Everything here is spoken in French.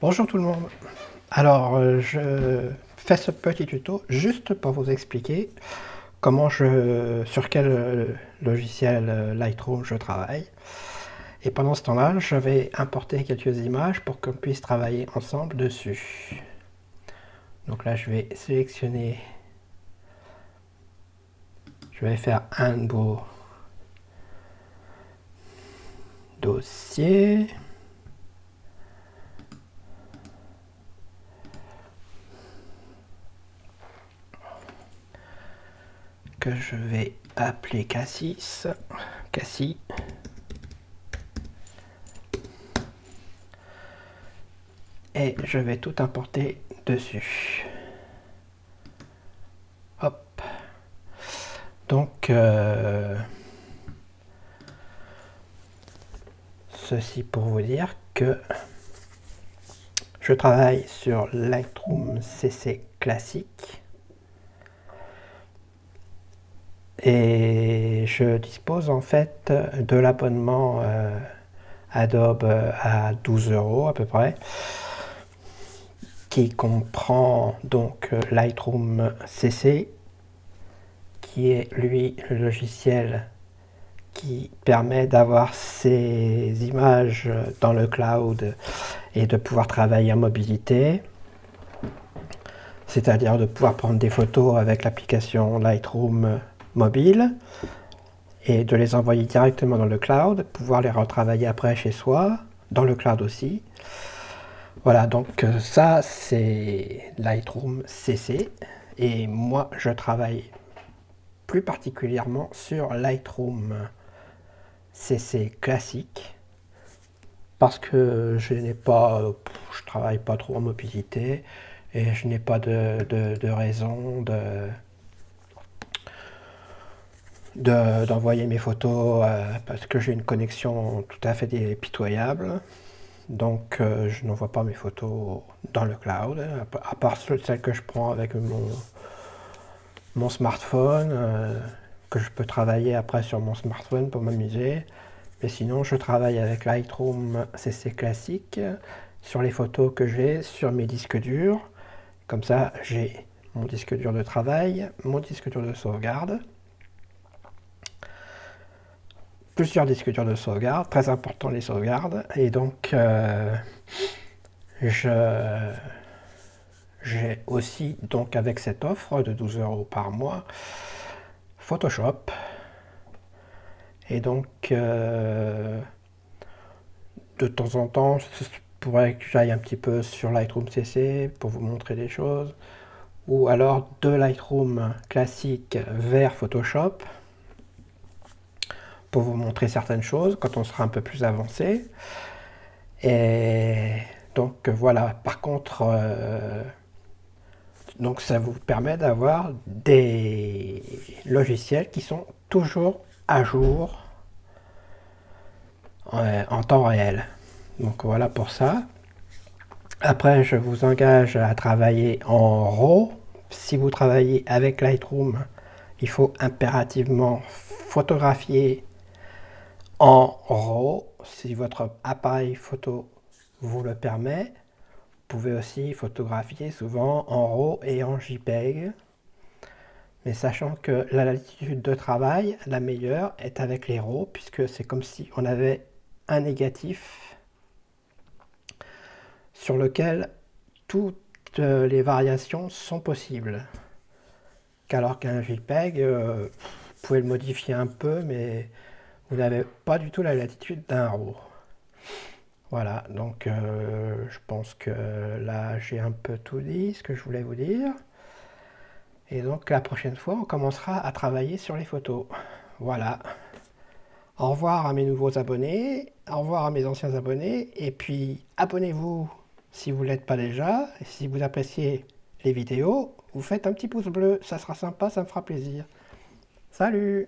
Bonjour tout le monde Alors euh, je fais ce petit tuto juste pour vous expliquer comment je, sur quel euh, logiciel euh, Lightroom je travaille. Et pendant ce temps-là, je vais importer quelques images pour qu'on puisse travailler ensemble dessus. Donc là, je vais sélectionner, je vais faire un beau dossier. Je vais appeler Cassis. Cassis. Et je vais tout importer dessus. Hop. Donc, euh, ceci pour vous dire que je travaille sur Lightroom CC classique Et je dispose en fait de l'abonnement euh, Adobe à 12 euros à peu près, qui comprend donc Lightroom CC, qui est lui le logiciel qui permet d'avoir ces images dans le cloud et de pouvoir travailler en mobilité. C'est-à-dire de pouvoir prendre des photos avec l'application Lightroom mobile et de les envoyer directement dans le cloud, pouvoir les retravailler après chez soi, dans le cloud aussi. Voilà, donc euh, ça c'est Lightroom CC et moi je travaille plus particulièrement sur Lightroom CC classique parce que je n'ai pas, je travaille pas trop en mobilité et je n'ai pas de, de raison de, d'envoyer mes photos euh, parce que j'ai une connexion tout à fait pitoyable. Donc euh, je n'envoie pas mes photos dans le cloud, à part celles que je prends avec mon, mon smartphone, euh, que je peux travailler après sur mon smartphone pour m'amuser. Mais sinon je travaille avec Lightroom CC classique sur les photos que j'ai sur mes disques durs. Comme ça j'ai mon disque dur de travail, mon disque dur de sauvegarde plusieurs disques de sauvegarde, très important les sauvegardes, et donc euh, je j'ai aussi donc avec cette offre de 12 euros par mois Photoshop. Et donc euh, de temps en temps je pourrais que j'aille un petit peu sur Lightroom CC pour vous montrer des choses. Ou alors de Lightroom classique vers Photoshop pour vous montrer certaines choses quand on sera un peu plus avancé. Et donc voilà, par contre, euh, donc ça vous permet d'avoir des logiciels qui sont toujours à jour en, en temps réel. Donc voilà pour ça. Après, je vous engage à travailler en RAW. Si vous travaillez avec Lightroom, il faut impérativement photographier en RAW, si votre appareil photo vous le permet. Vous pouvez aussi photographier souvent en RAW et en JPEG. Mais sachant que la latitude de travail, la meilleure, est avec les RAW, puisque c'est comme si on avait un négatif sur lequel toutes les variations sont possibles. qu'alors qu'un JPEG, euh, vous pouvez le modifier un peu, mais vous n'avez pas du tout la latitude d'un RAW. Voilà, donc euh, je pense que là j'ai un peu tout dit ce que je voulais vous dire. Et donc la prochaine fois on commencera à travailler sur les photos. Voilà. Au revoir à mes nouveaux abonnés, au revoir à mes anciens abonnés, et puis abonnez-vous si vous ne l'êtes pas déjà, si vous appréciez les vidéos, vous faites un petit pouce bleu, ça sera sympa, ça me fera plaisir. Salut